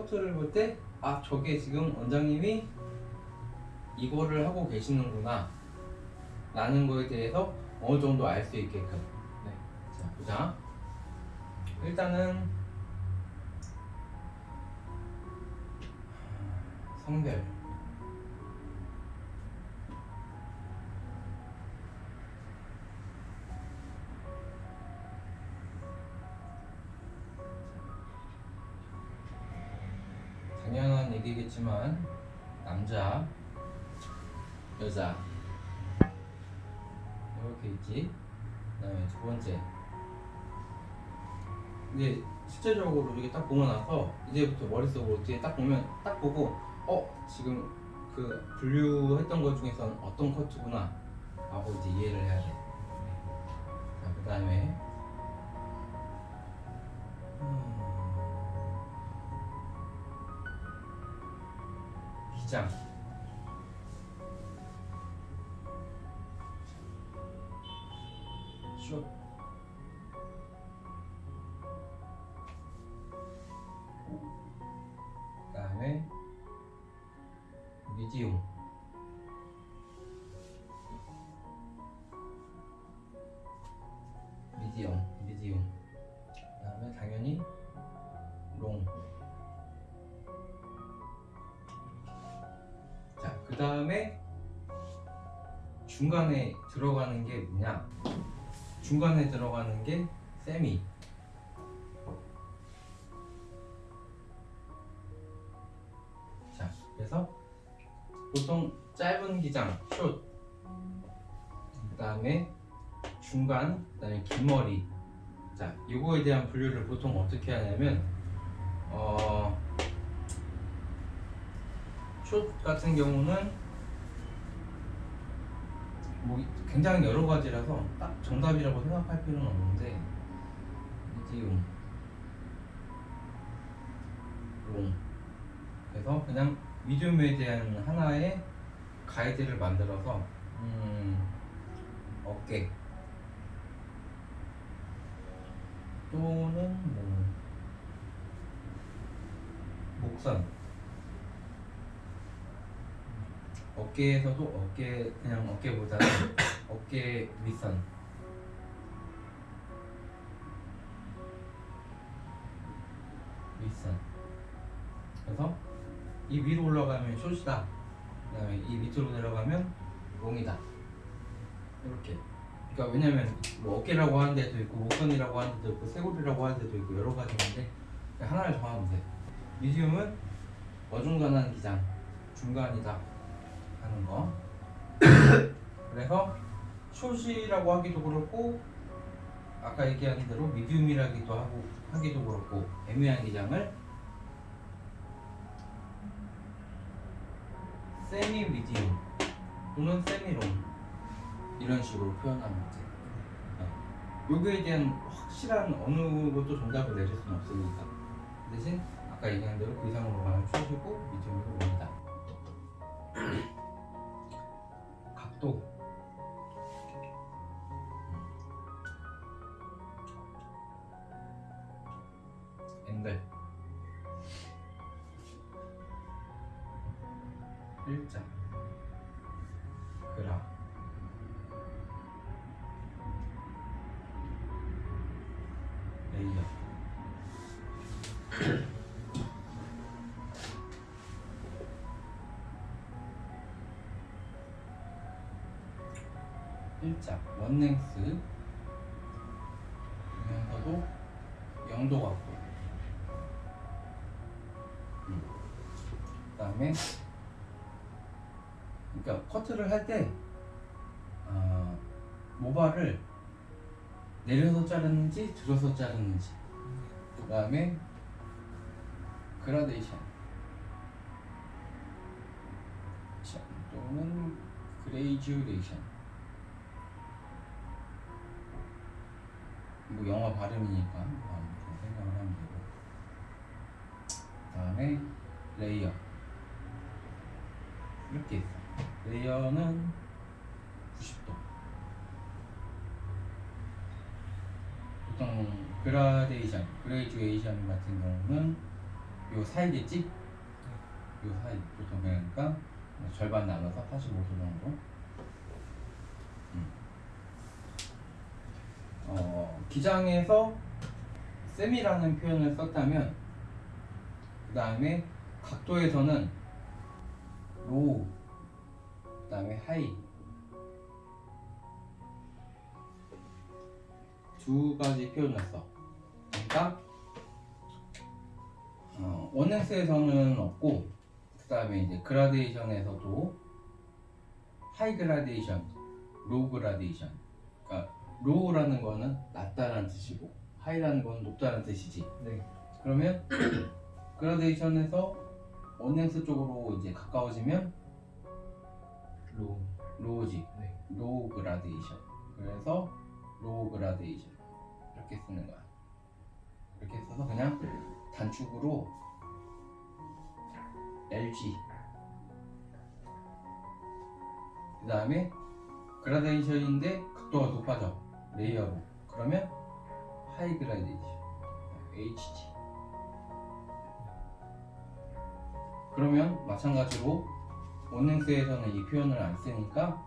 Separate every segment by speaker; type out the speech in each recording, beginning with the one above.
Speaker 1: 커트를 볼 때 아 저게 지금 원장님이 이거를 하고 계시는구나. 라는 거에 대해서 어느 정도 알 수 있게끔. 네. 자 보자. 일단은 성별 여자. 이렇게 있지. 그 다음에 두 번째. 근데 실제적으로 이렇게 딱 보고 나서 이제부터 머릿속으로 뒤에 딱 보면 딱 보고 어 지금 그 분류했던 것 중에선 어떤 커트구나 하고 이제 이해를 해야 돼. 자 그 다음에. 음, 기장 숏 그다음에 미디움. 미디엄 미디움. 그 다음에 당연히 롱. 자, 그 다음에 중간에 들어가는 게 뭐냐? 중간에 들어가는 게 세미. 자, 그래서 보통 짧은 기장, 숏. 그 다음에 중간, 그 다음에 긴 머리. 자, 이거에 대한 분류를 보통 어떻게 하냐면, 어, 숏 같은 경우는 뭐 굉장히 여러 가지라서 딱 정답이라고 생각할 필요는 없는데 미디움 롱 그래서 그냥 미디움에 대한 하나의 가이드를 만들어서 음, 어깨. 또는 뭐 목선 어깨에서도 어깨 그냥 어깨보다는 어깨 윗선. 윗선. 그래서 이 위로 올라가면 숏이다. 그 다음에 이 밑으로 내려가면 롱이다. 이렇게. 그러니까 왜냐면 뭐 어깨라고 하는 데도 있고 목선이라고 하는 데도 있고 쇄골이라고 하는 데도 있고 여러 가지인데 하나를 정하면 돼. 미디움은 어중간한 기장 중간이다 하는 거. 그래서 숏이라고 하기도 그렇고 아까 얘기한 대로 미디움이라기도 하고 하기도 그렇고 애매한 기장을 세미 미디움 또는 세미롱 이런 식으로 돼. 네. 요거에 대한 확실한 어느 것도 정답을 내릴 수는 없으니까 대신 아까 얘기한 대로 그 이상으로 가면 숏이고 미디움이고 롱이 다. 일자 원랭스. 그러면서도 영도 같고. 음. 그 다음에 그러니까 커트를 할때 어, 모발을 내려서 자르는지 들어서 자르는지. 그 다음에 그라데이션. 자, 또는 graduation 뭐 영어 발음이니까 뭐 아무튼 생각을 하면 되고 그 다음에 layer 이렇게 있어 layer는 90도 보통 그라데이션, graduation 같은 경우는 요 사이겠지? 요 사이 보통 그러니까 절반 나눠서 45도 정도. 음. 어, 기장에서 semi라는 표현을 썼다면 그 다음에 각도에서는 low 그 다음에 high 두 가지 표현을 써. 그러니까 어, 원넥스에서는 없고 그 다음에 이제 그라데이션에서도 high 그라데이션, low 그라데이션. 그러니까 low라는 거는 낮다라는 뜻이고 high라는 건 높다는 뜻이지.
Speaker 2: 네.
Speaker 1: 그러면 그라데이션에서 one length 쪽으로 이제 가까워지면 low. low지.
Speaker 2: 네.
Speaker 1: low 그라데이션. 그래서 low 그라데이션 이렇게 쓰는 거야. 이렇게 써서 그냥 단축으로 LG 그 다음에 그라데이션인데 각도가 높아져 layer로. 그러면 high 그라데이션 HG 그러면 마찬가지로 원능스에서는 이 표현을 안 쓰니까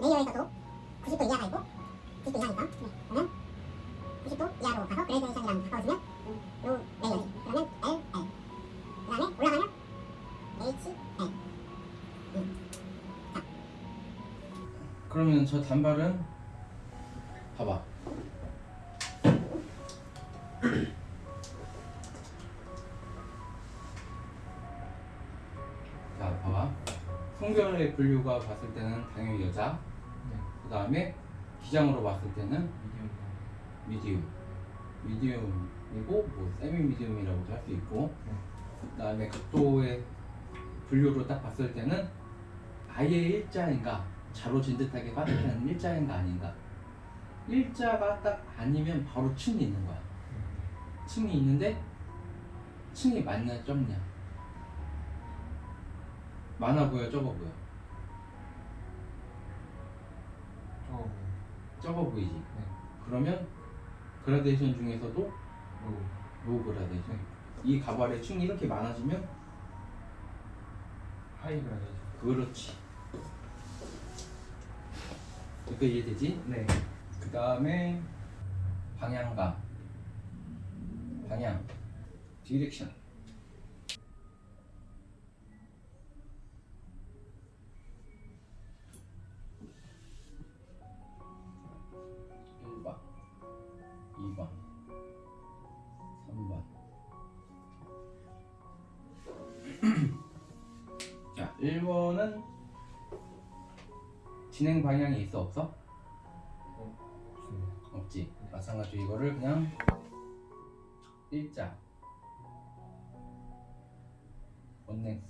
Speaker 3: layer에서도 90도 이하가 있고 90도 이하니까. 그러면 90도 이하로 가서 gradation이랑 가까워지면 요 layer지 그러면
Speaker 1: 저 단발은 봐봐. 자, 봐봐. 성별의 분류가 봤을 때는 당연히 여자.
Speaker 2: 네.
Speaker 1: 그 다음에 기장으로 봤을 때는
Speaker 2: 미디엄.
Speaker 1: 미디움. 미디움 이고 뭐 세미 미디움이라고도 할 수 있고.
Speaker 2: 네.
Speaker 1: 그 다음에 각도의 분류로 딱 봤을 때는 아예 일자인가 자로 잰 듯하게 봤을 때는 일자인 가 아닌가? 일자가 딱 아니면 바로 층이 있는 거야. 층이 있는데 층이 많냐 적냐? 많아 보여 적어 보여?
Speaker 2: 저거
Speaker 1: 적어 보이지?
Speaker 2: 네.
Speaker 1: 그러면 그라데이션 중에서도 low. low 그라데이션. 이 가발의 층이 이렇게 많아지면
Speaker 2: 하이 그라데이션.
Speaker 1: 그렇지 이거 이해되지?
Speaker 2: 네.
Speaker 1: 그 다음에 방향감 방향 디렉션 진행 방향이 있어 없어? 없지. 마찬가지로 이거를 그냥 일자 원넥스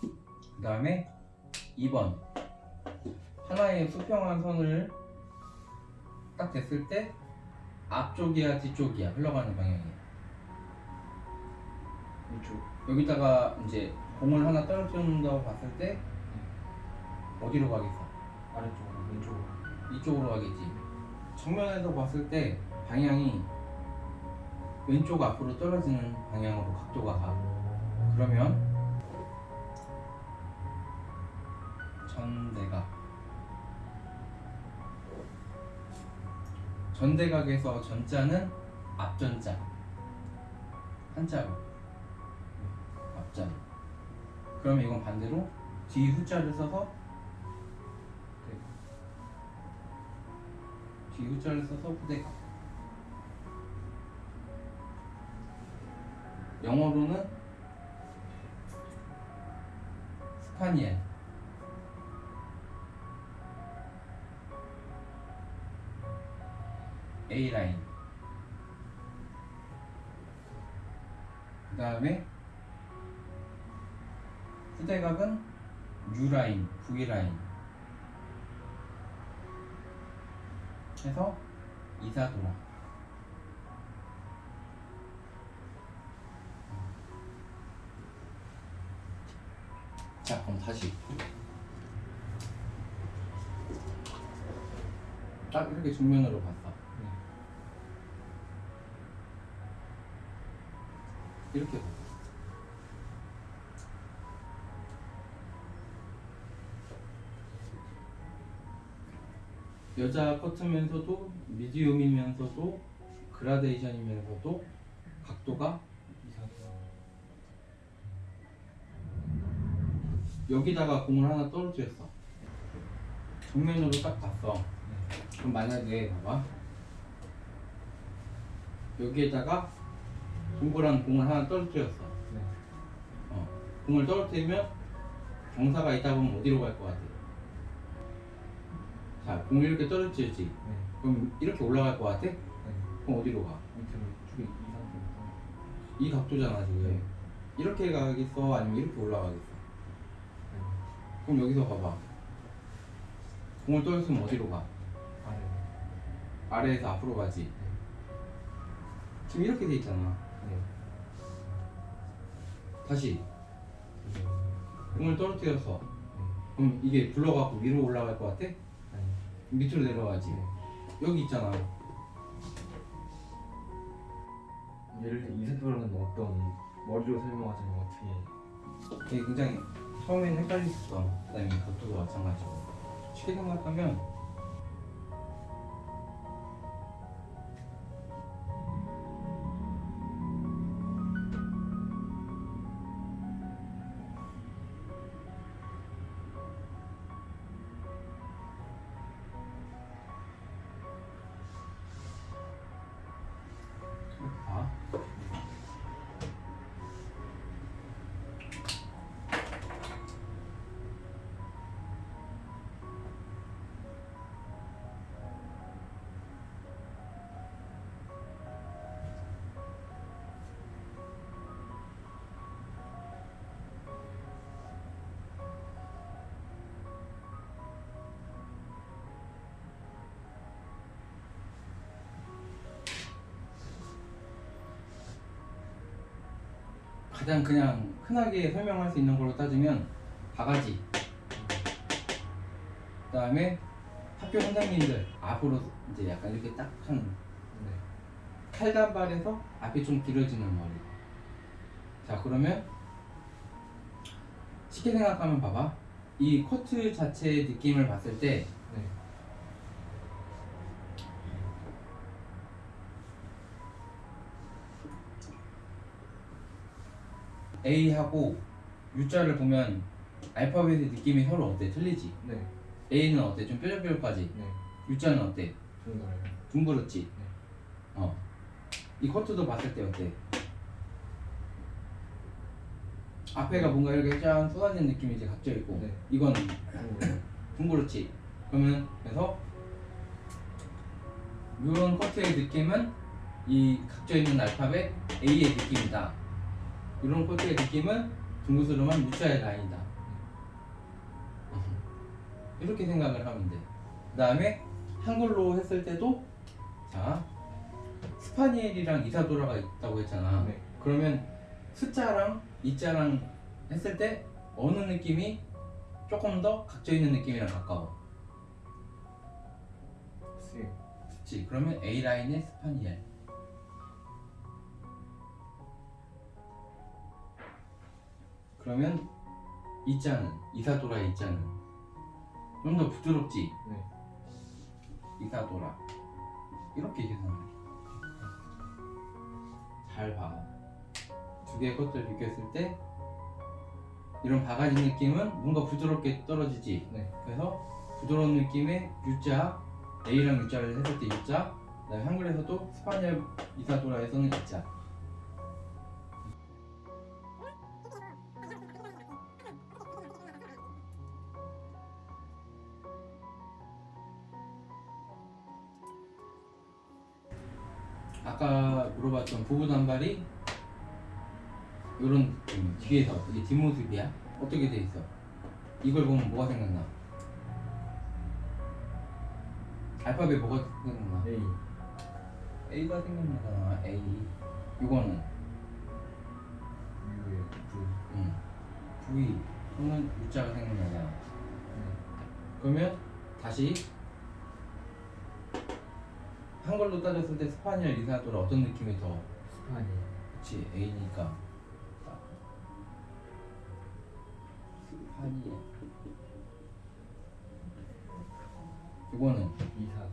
Speaker 1: 그 다음에 2번 하나의 수평한 선을 딱 됐을 때 앞쪽이야 뒤쪽이야 흘러가는 방향이야
Speaker 2: 이쪽.
Speaker 1: 여기다가 이제 공을 하나 떨어뜨린다고 봤을 때 어디로 가겠어?
Speaker 2: 아래쪽으로 왼쪽으로.
Speaker 1: 이쪽으로 가겠지. 정면에서 봤을 때 방향이 왼쪽 앞으로 떨어지는 방향으로 각도가 가. 그러면 전대각. 전대각에서 전자는 앞전자. 한자로. 앞전. 그러면 이건 반대로 뒤 후자를 써서
Speaker 2: 네.
Speaker 1: 뒤 후자를 써서 후대각. 영어로는 스파니엘. A 라인. 그 다음에 후대각은 U 라인, V 라인. 해서 이사도라. 자, 그럼 다시. 딱 이렇게 정면으로 봤어.
Speaker 2: 네.
Speaker 1: 이렇게 봤어. 여자 커트면서도 미디움이면서도 그라데이션이면서도 각도가
Speaker 2: 이상.
Speaker 1: 여기다가 공을 하나 떨어뜨렸어. 정면으로 딱 봤어.
Speaker 2: 네.
Speaker 1: 그럼 만약에 봐봐. 여기에다가 동그란 공을 하나 떨어뜨렸어.
Speaker 2: 네.
Speaker 1: 어. 공을 떨어뜨리면 경사가 있다 보면 어디로 갈 것 같아? 자, 공을 이렇게 떨어뜨렸지.
Speaker 2: 네.
Speaker 1: 그럼 이렇게 올라갈 것 같아?
Speaker 2: 네.
Speaker 1: 그럼 어디로 가?
Speaker 2: 밑으로 쭉이 이 상태부터.
Speaker 1: 이 각도잖아 지금.
Speaker 2: 네.
Speaker 1: 이렇게 가겠어? 아니면 이렇게 올라가겠어?
Speaker 2: 네.
Speaker 1: 그럼 여기서 봐봐. 공을 떨어뜨리면 어디로 가?
Speaker 2: 아래.
Speaker 1: 아래에서 앞으로 가지.
Speaker 2: 네.
Speaker 1: 지금 이렇게 돼 있잖아.
Speaker 2: 네.
Speaker 1: 다시
Speaker 2: 네.
Speaker 1: 공을 떨어뜨렸어.
Speaker 2: 네.
Speaker 1: 그럼 이게 굴러가고 위로 올라갈 것 같아? 밑으로 내려가지.
Speaker 2: 네.
Speaker 1: 여기 있잖아.
Speaker 2: 예를 들어 이세돌은 어떤 머리로 설명하자면 어떻게
Speaker 1: 이게 굉장히 수 있어. 그다음에 각도도 마찬가지고. 쉽게 생각하면 가장 그냥 흔하게 설명할 수 있는 걸로 따지면 바가지. 그 다음에 학교 선생님들 앞으로 이제 약간 이렇게 딱한
Speaker 2: 네.
Speaker 1: 칼단발에서 앞이 좀 길어지는 머리. 자 그러면 쉽게 생각하면 봐봐. 이 코트 자체의 느낌을 봤을 때 A하고 U자를 보면 알파벳의 느낌이 서로 어때? 틀리지?
Speaker 2: 네.
Speaker 1: A는 어때? 좀 뾰족뾰족하지?
Speaker 2: 네.
Speaker 1: U자는 어때?
Speaker 2: 둥글어요.
Speaker 1: 둥그렇지? 어. 이 커트도 봤을 때 어때? 앞에가 뭔가 이렇게 짠 쏟아진 느낌이 이제 각져 있고
Speaker 2: 네.
Speaker 1: 이건. 둥그렇지? 그러면 그래서 이런 커트의 느낌은 이 각져 있는 알파벳 A의 느낌이다. 이런 커트의 느낌은 둥그스름한 U자의 라인이다. 이렇게 생각을 하면 돼. 그 다음에 한글로 했을 때도 자 스파니엘이랑 이사도라가 있다고 했잖아.
Speaker 2: 네.
Speaker 1: 그러면 스자랑 이자랑 했을 때 어느 느낌이 조금 더 각져 있는 느낌이랑 가까워. 그치? 그러면 A 라인의 스파니엘. 그러면 이자는 이사도라의 이자는 좀 더 부드럽지?
Speaker 2: 네.
Speaker 1: 이사도라 이렇게 계산해 잘 봐. 두 개의 것들을 비교했을 때 이런 바가지 느낌은 뭔가 부드럽게 떨어지지.
Speaker 2: 네.
Speaker 1: 그래서 부드러운 느낌의 U자 A랑 U자를 했을 때 U자 한글에서도 스파니엘 이사도라에서는 E자 물어봤던 부부 단발이 이런 뒤에서 이게 뒷모습이야 어떻게 돼 있어 이걸 보면 뭐가 생각나 알파벳 뭐가 생각나
Speaker 2: A.
Speaker 1: A가 생각나잖아 A 이거는
Speaker 2: U의 V.
Speaker 1: 응. V 또는 U자가 생각나잖아
Speaker 2: 네.
Speaker 1: 그러면 다시 한글로 따졌을 때 스파니엘 이사도라 어떤 느낌이 더
Speaker 2: 스파니.
Speaker 1: 그치 A니까. 스파니엘. 이거는
Speaker 2: 이사.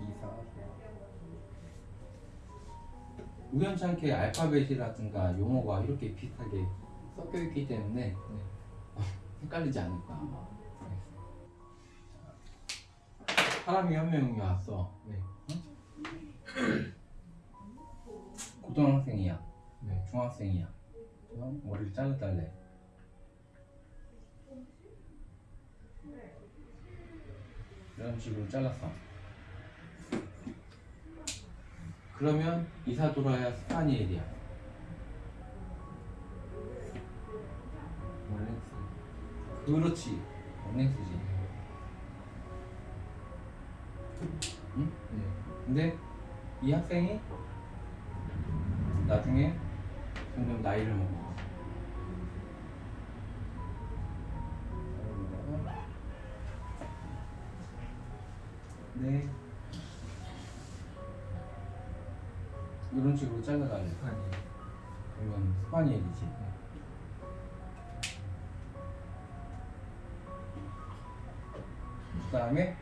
Speaker 1: 이사. 우연찮게 알파벳이라든가 용어가 이렇게 비슷하게 섞여 있기 때문에 헷갈리지 않을까 사람이 한 명이 왔어
Speaker 2: 네.
Speaker 1: 고등학생이야
Speaker 2: 네.
Speaker 1: 중학생이야 어? 머리를 잘라달래 이런 식으로 잘랐어 그러면 이사도라야 스파니엘이야
Speaker 2: 원렉스.
Speaker 1: 그렇지 언랭스지 응?
Speaker 2: 네.
Speaker 1: 근데 이 학생이 나중에 점점 나이를 먹어. 네. 이런 식으로 잘라달래.
Speaker 2: 스파니.
Speaker 1: 이건 스파니엘이지. 그 다음에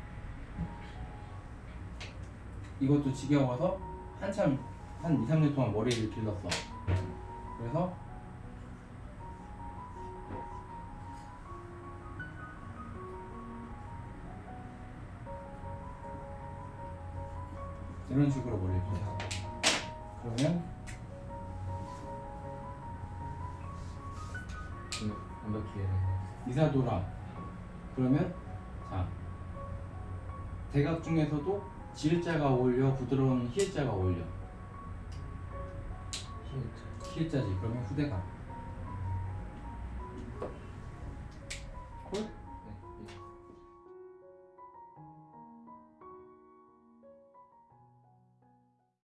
Speaker 1: 이것도 지겨워서 한참 한 2, 3년 동안 머리를 길렀어. 그래서 이런 식으로 머리를 길렀어. 그러면
Speaker 2: 네. 완벽히
Speaker 1: 이사도라 그러면 자 대각 중에서도 지을자가 어울려 부드러운 희을자가 어울려.
Speaker 2: 히읗.
Speaker 1: 희을자지. 그러면 후대각